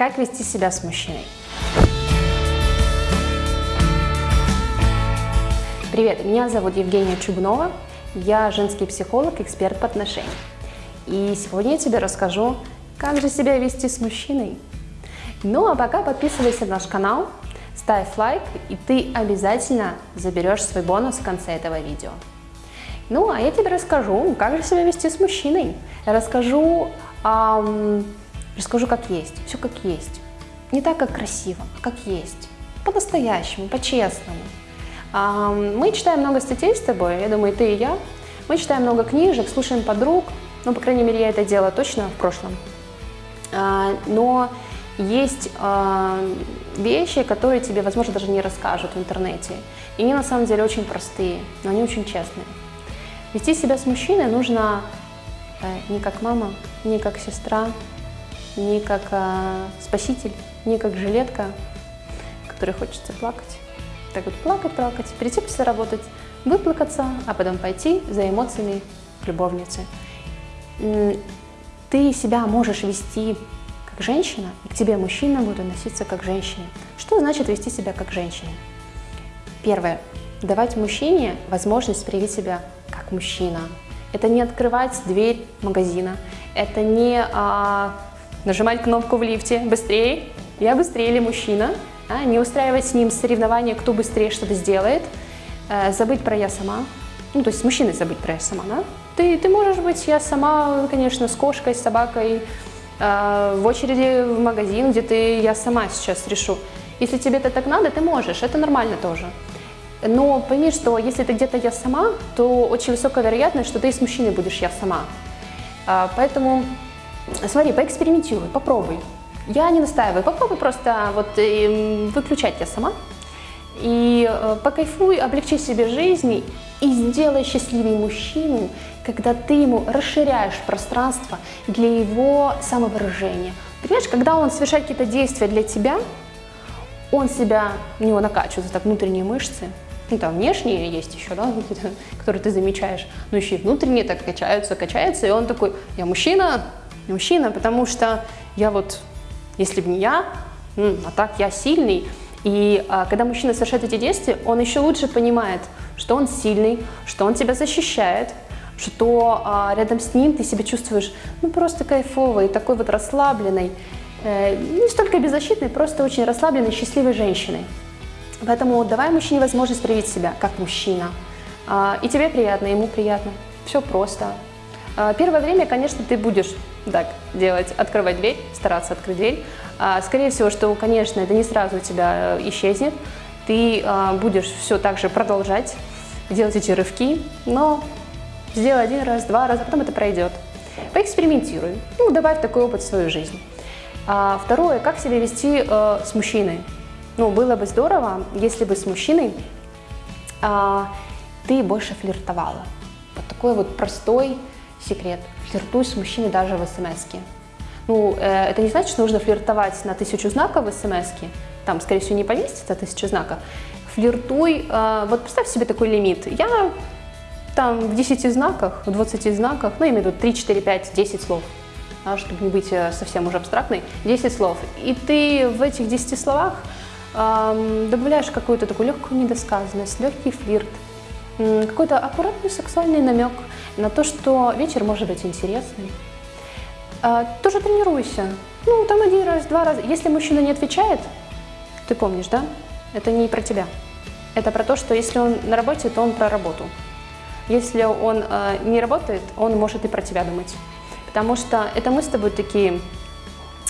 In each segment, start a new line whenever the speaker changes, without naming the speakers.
Как вести себя с мужчиной? Привет, меня зовут Евгения Чубнова, я женский психолог, эксперт по отношениям. И сегодня я тебе расскажу, как же себя вести с мужчиной. Ну а пока подписывайся на наш канал, ставь лайк, и ты обязательно заберешь свой бонус в конце этого видео. Ну, а я тебе расскажу, как же себя вести с мужчиной. Расскажу, эм, расскажу, как есть, все как есть. Не так, как красиво, а как есть. По-настоящему, по-честному. Мы читаем много статей с тобой, я думаю, ты и я. Мы читаем много книжек, слушаем подруг. Ну, по крайней мере, я это делала точно в прошлом. Э, но есть э, вещи, которые тебе, возможно, даже не расскажут в интернете. И они на самом деле очень простые, но они очень честные. Вести себя с мужчиной нужно э, не как мама, не как сестра, не как э, спаситель, не как жилетка, которой хочется плакать. Так вот плакать, плакать, прийти после работать, выплакаться, а потом пойти за эмоциями к любовнице. Ты себя можешь вести как женщина, и к тебе мужчина будет относиться как женщине. Что значит вести себя как женщина? Первое. Давать мужчине возможность проявить себя как мужчина. Это не открывать дверь магазина, это не а, нажимать кнопку в лифте быстрее, я быстрее или мужчина, а, не устраивать с ним соревнования, кто быстрее что-то сделает, а, забыть про я сама, ну то есть с мужчиной забыть про я сама, да? Ты, ты можешь быть я сама, конечно, с кошкой, с собакой, э, в очереди в магазин, где ты я сама сейчас решу. Если тебе это так надо, ты можешь, это нормально тоже. Но пойми, что если ты где-то я сама, то очень высокая вероятность, что ты и с мужчиной будешь я сама. А, поэтому смотри, поэкспериментируй, попробуй. Я не настаиваю, попробуй просто вот эм, выключать я сама. И э, покайфуй, облегчи себе жизнь и сделай счастливее мужчину, когда ты ему расширяешь пространство для его самовыражения. Понимаешь, когда он совершает какие-то действия для тебя, он себя, у него накачиваются так внутренние мышцы, ну, там внешние есть еще, да, которые ты замечаешь, но еще и внутренние так качаются, качаются, и он такой, я мужчина, я мужчина, потому что я вот, если бы не я, а так я сильный, и а, когда мужчина совершает эти действия, он еще лучше понимает, что он сильный, что он тебя защищает, что а, рядом с ним ты себя чувствуешь ну просто кайфовой, такой вот расслабленной, э, не столько беззащитной, просто очень расслабленной, счастливой женщиной. Поэтому давай мужчине возможность проявить себя как мужчина. А, и тебе приятно, ему приятно. Все просто. А, первое время, конечно, ты будешь так делать, открывать дверь, стараться открыть дверь. А, скорее всего, что, конечно, это не сразу у тебя э, исчезнет. Ты будешь все так же продолжать делать эти рывки, но сделай один раз, два раза, потом это пройдет. Поэкспериментируй, ну, добавь такой опыт в свою жизнь. Второе, как себя вести э, с мужчиной. Ну, было бы здорово, если бы с мужчиной а, ты больше флиртовала. Вот такой вот простой секрет. Флиртуй с мужчиной даже в смс -ке. Ну, э, это не значит, что нужно флиртовать на тысячу знаков в смс -ке. Там, скорее всего, не поместится тысяча знаков. Флиртуй, э, вот представь себе такой лимит. Я там в 10 знаках, в 20 знаках, ну, я имею в виду 3, 4, 5, 10 слов, да, чтобы не быть э, совсем уже абстрактной, 10 слов. И ты в этих 10 словах добавляешь какую-то такую легкую недосказанность, легкий флирт, какой-то аккуратный сексуальный намек на то, что вечер может быть интересным. А, тоже тренируйся. Ну, там один раз, два раза. Если мужчина не отвечает, ты помнишь, да? Это не про тебя. Это про то, что если он на работе, то он про работу. Если он э, не работает, он может и про тебя думать. Потому что это мы с тобой такие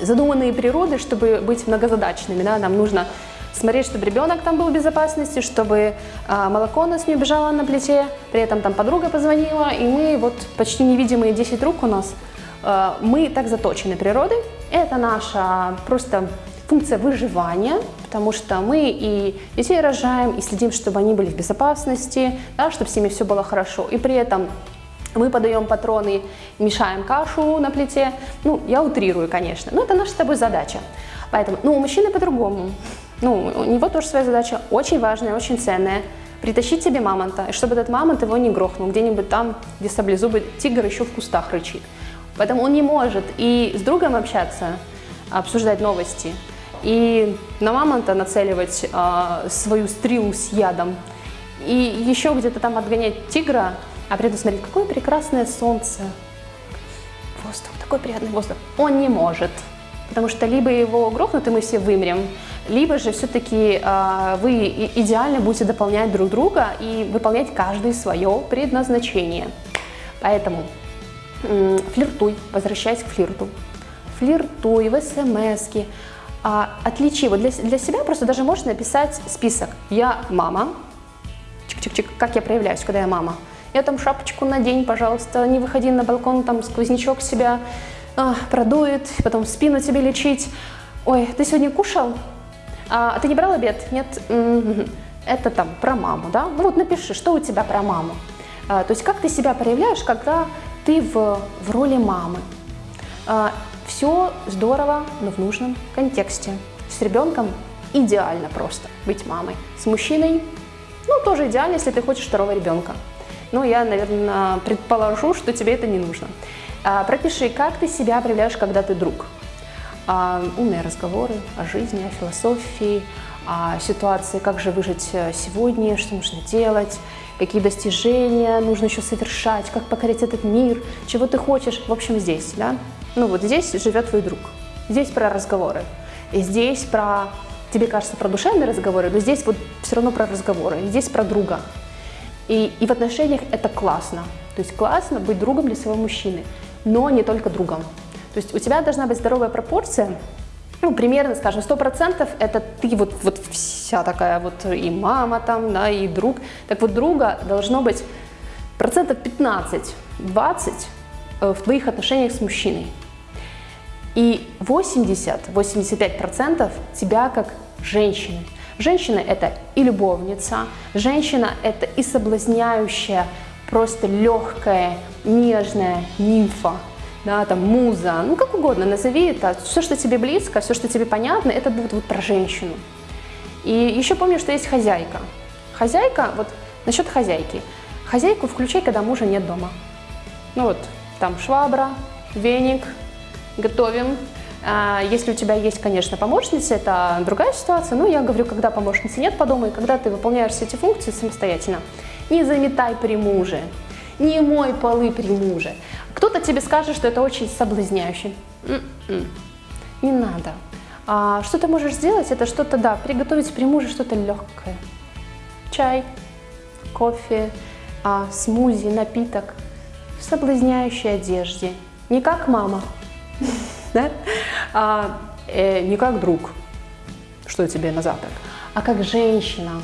задуманные природы, чтобы быть многозадачными. Да? Нам нужно смотреть, чтобы ребенок там был в безопасности, чтобы а, молоко у нас не убежало на плите, при этом там подруга позвонила, и мы вот почти невидимые 10 рук у нас, а, мы так заточены природой. Это наша просто функция выживания, потому что мы и детей рожаем, и следим, чтобы они были в безопасности, да, чтобы с ними все было хорошо. И при этом мы подаем патроны, мешаем кашу на плите. Ну, я утрирую, конечно, но это наша с тобой задача. Поэтому, ну, у мужчины по-другому. Ну, у него тоже своя задача, очень важная, очень ценная. Притащить себе мамонта, и чтобы этот мамонт его не грохнул, где-нибудь там, где саблезубый тигр еще в кустах рычит. Поэтому он не может и с другом общаться, обсуждать новости и на мамонта нацеливать э, свою стрелу с ядом, и еще где-то там отгонять тигра, а при этом смотреть, какое прекрасное солнце, воздух, такой приятный воздух, он не может. Потому что либо его грохнут, и мы все вымрем, либо же все-таки э, вы идеально будете дополнять друг друга и выполнять каждый свое предназначение. Поэтому э, флиртуй, возвращаясь к флирту. Флиртуй в смс -ки. А, отличи, вот для, для себя просто даже можешь написать список. Я мама, чик-чик-чик, как я проявляюсь, когда я мама. Я там шапочку надень, пожалуйста, не выходи на балкон, там сквознячок себя а, продует, потом спину тебе лечить. Ой, ты сегодня кушал? А, ты не брал обед? Нет? Это там про маму, да? Ну вот напиши, что у тебя про маму. А, то есть как ты себя проявляешь, когда ты в, в роли мамы. А, все здорово, но в нужном контексте. С ребенком идеально просто быть мамой. С мужчиной, ну, тоже идеально, если ты хочешь второго ребенка. Но я, наверное, предположу, что тебе это не нужно. А, пропиши, как ты себя проявляешь, когда ты друг. А, умные разговоры о жизни, о философии, о ситуации, как же выжить э, сегодня, что нужно делать, какие достижения нужно еще совершать, как покорить этот мир, чего ты хочешь. В общем, здесь, да? Ну вот здесь живет твой друг. Здесь про разговоры. И здесь про, тебе кажется, про душевные разговоры, но здесь вот все равно про разговоры. И здесь про друга. И, и в отношениях это классно. То есть классно быть другом для своего мужчины, но не только другом. То есть у тебя должна быть здоровая пропорция, ну, примерно, скажем, 100% это ты вот, вот вся такая вот и мама там, да, и друг. Так вот, друга должно быть процентов 15-20 э, в твоих отношениях с мужчиной. И 80-85% тебя как женщины. Женщина – это и любовница, женщина – это и соблазняющая, просто легкая, нежная нимфа, да, там, муза, ну, как угодно, назови это. Все, что тебе близко, все, что тебе понятно, это будет вот про женщину. И еще помню, что есть хозяйка. Хозяйка, вот насчет хозяйки. Хозяйку включай, когда мужа нет дома. Ну вот, там швабра, веник, готовим. А, если у тебя есть, конечно, помощница, это другая ситуация. Но я говорю, когда помощницы нет по дому, и когда ты выполняешь все эти функции самостоятельно. Не заметай при муже, не мой полы при муже. Кто-то тебе скажет, что это очень соблазняюще. М-м. Не надо. А, что ты можешь сделать, это что-то, да, приготовить при муже что-то легкое. Чай, кофе, а, смузи, напиток в соблазняющей одежде. Не как мама, а, э, не как друг, что тебе на завтрак, а как женщина,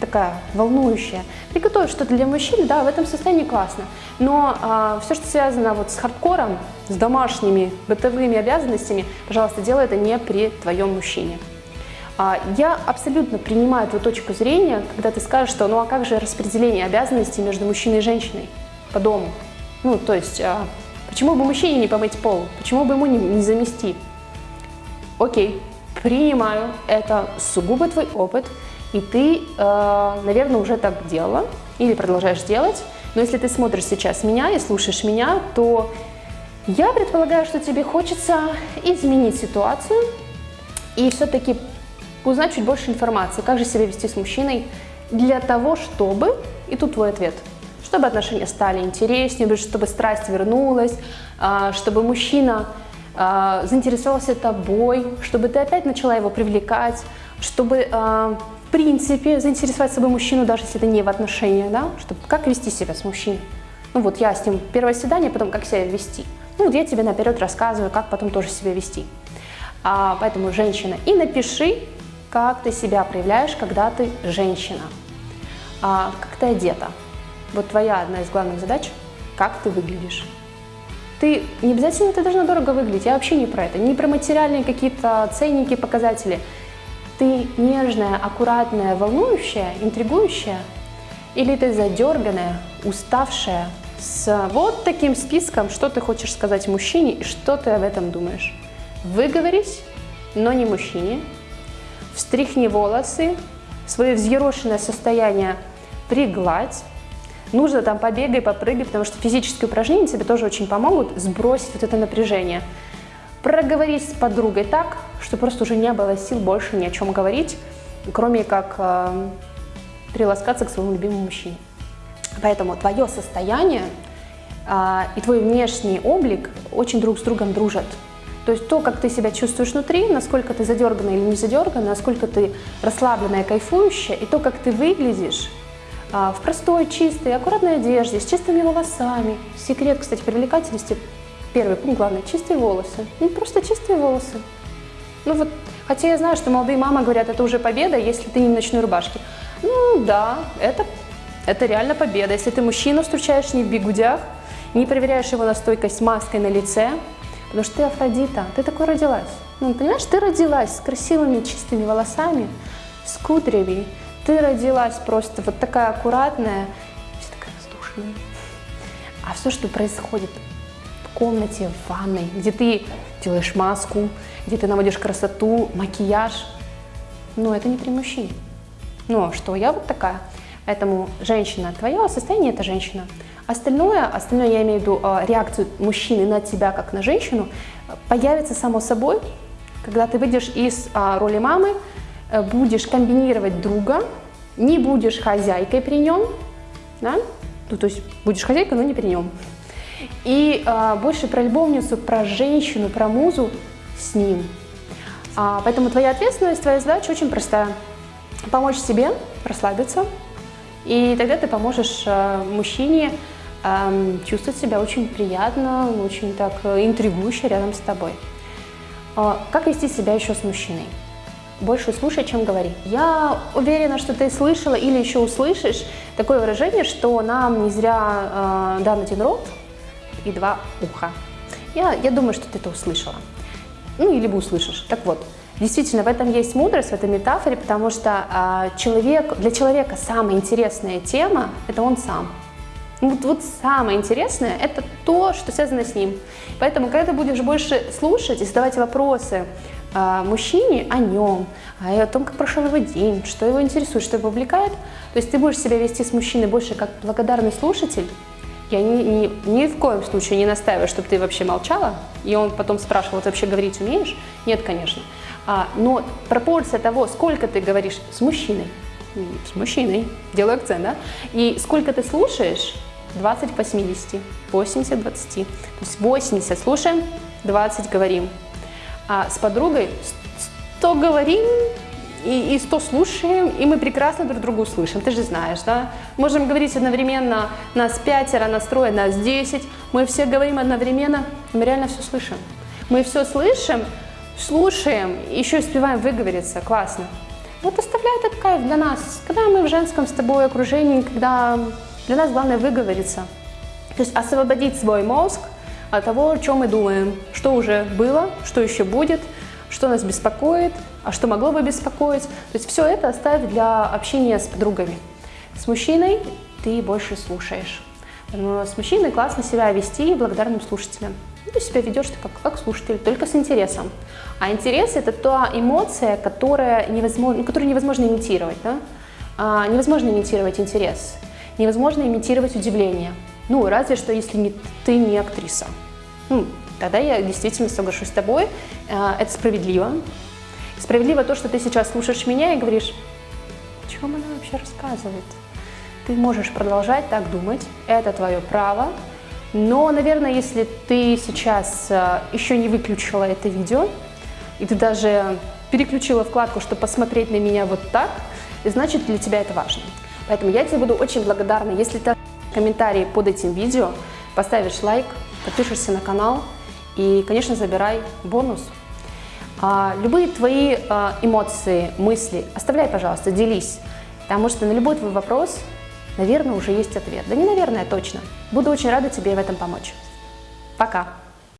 такая волнующая. Приготовить что-то для мужчин, да, в этом состоянии классно. Но а, все, что связано вот с хардкором, с домашними бытовыми обязанностями, пожалуйста, делай это не при твоем мужчине. А, я абсолютно принимаю твою точку зрения, когда ты скажешь, что ну а как же распределение обязанностей между мужчиной и женщиной по дому? Ну, то есть а, Почему бы мужчине не помыть пол? Почему бы ему не, не замести? Окей, принимаю, это сугубо твой опыт, и ты, э, наверное, уже так делала или продолжаешь делать. Но если ты смотришь сейчас меня и слушаешь меня, то я предполагаю, что тебе хочется изменить ситуацию и все-таки узнать чуть больше информации, как же себя вести с мужчиной для того, чтобы, и тут твой ответ – чтобы отношения стали интереснее, чтобы страсть вернулась, а, чтобы мужчина а, заинтересовался тобой, чтобы ты опять начала его привлекать, чтобы а, в принципе заинтересовать собой мужчину, даже если это не в отношениях, да, чтобы как вести себя с мужчиной. Ну вот я с ним первое свидание, потом как себя вести. Ну вот я тебе наперед рассказываю, как потом тоже себя вести. А, поэтому женщина. И напиши, как ты себя проявляешь, когда ты женщина. А, как ты одета. Вот твоя одна из главных задач – как ты выглядишь. Ты не обязательно ты должна дорого выглядеть, я вообще не про это, не про материальные какие-то ценники, показатели. Ты нежная, аккуратная, волнующая, интригующая, или ты задерганная, уставшая, с вот таким списком, что ты хочешь сказать мужчине и что ты об этом думаешь. Выговорись, но не мужчине. Встряхни волосы, свое взъерошенное состояние пригладь, нужно там побегай, попрыгай, потому что физические упражнения тебе тоже очень помогут сбросить вот это напряжение. Проговорить с подругой так, что просто уже не было сил больше ни о чем говорить, кроме как э, приласкаться к своему любимому мужчине. Поэтому твое состояние э, и твой внешний облик очень друг с другом дружат. То есть то, как ты себя чувствуешь внутри, насколько ты задергана или не задергана, насколько ты расслабленная, кайфующая, и то, как ты выглядишь а, в простой, чистой, аккуратной одежде, с чистыми волосами. Секрет, кстати, привлекательности, первый пункт главный, чистые волосы. Ну, просто чистые волосы. Ну вот, хотя я знаю, что молодые мамы говорят, это уже победа, если ты не в ночной рубашке. Ну да, это, это реально победа. Если ты мужчину встречаешь не в бегудях, не проверяешь его на стойкость маской на лице, Потому что ты Афродита, ты такой родилась. Ну, понимаешь, ты родилась с красивыми чистыми волосами, с кудрями. Ты родилась просто вот такая аккуратная, вся такая воздушная. А все, что происходит комнате, в ванной, где ты делаешь маску, где ты наводишь красоту, макияж, ну, это не при мужчине. А что, я вот такая. Поэтому женщина, твое состояние – это женщина. Остальное, остальное я имею в виду а, реакцию мужчины на тебя как на женщину, появится само собой, когда ты выйдешь из а, роли мамы, э, будешь комбинировать друга, не будешь хозяйкой при нем, да? ну, то есть будешь хозяйкой, но не при нем. И а, больше про любовницу, про женщину, про музу с ним. А, поэтому твоя ответственность, твоя задача очень простая. Помочь себе расслабиться, и тогда ты поможешь а, мужчине чувствовать себя очень приятно, очень так э, интригующе рядом с тобой. А, как вести себя еще с мужчиной? Больше слушай, чем говори. Я уверена, что ты слышала или еще услышишь такое выражение, что нам не зря э, дан один рот и два уха. Я, я думаю, что ты это услышала. Ну, или бы услышишь. Так вот, действительно, в этом есть мудрость, в этой метафоре, потому что э, человек, для человека самая интересная тема – это он сам. Вот, вот самое интересное – это то, что связано с ним. Поэтому, когда ты будешь больше слушать и задавать вопросы э, мужчине о нем, о том, как прошел его день, что его интересует, что его увлекает, то есть ты будешь себя вести с мужчиной больше как благодарный слушатель, я ни, ни, ни в коем случае не настаиваю, чтобы ты вообще молчала, и он потом спрашивал, ты вообще говорить умеешь? Нет, конечно. А, но пропорция того, сколько ты говоришь с мужчиной, с мужчиной, делаю акцент, да, и сколько ты слушаешь, 20 к 80, 80 20. То есть 80 слушаем, 20 говорим. А с подругой 100 говорим и, и 100 слушаем, и мы прекрасно друг друга услышим. Ты же знаешь, да? Можем говорить одновременно, нас пятеро, настроя нас 10, мы все говорим одновременно, мы реально все слышим. Мы все слышим, слушаем, еще успеваем выговориться, классно. Вот оставляет этот кайф для нас. Когда мы в женском с тобой окружении, когда для нас главное выговориться, то есть освободить свой мозг от того, о чем мы думаем, что уже было, что еще будет, что нас беспокоит, а что могло бы беспокоить. То есть все это оставить для общения с подругами. С мужчиной ты больше слушаешь. Но с мужчиной классно себя вести благодарным слушателем. Ну, ты себя ведешь как, как слушатель, только с интересом. А интерес – это та эмоция, которая невозможно, которую невозможно имитировать. Да? А, невозможно имитировать интерес невозможно имитировать удивление. Ну, разве что, если не, ты не актриса. Ну, тогда я действительно соглашусь с тобой. А, это справедливо. Справедливо то, что ты сейчас слушаешь меня и говоришь, о чем она вообще рассказывает? Ты можешь продолжать так думать, это твое право. Но, наверное, если ты сейчас а, еще не выключила это видео, и ты даже переключила вкладку, чтобы посмотреть на меня вот так, значит для тебя это важно. Поэтому я тебе буду очень благодарна, если ты комментарий под этим видео, поставишь лайк, подпишешься на канал и, конечно, забирай бонус. А, любые твои а, эмоции, мысли оставляй, пожалуйста, делись, потому что на любой твой вопрос, наверное, уже есть ответ. Да не наверное, точно. Буду очень рада тебе в этом помочь. Пока!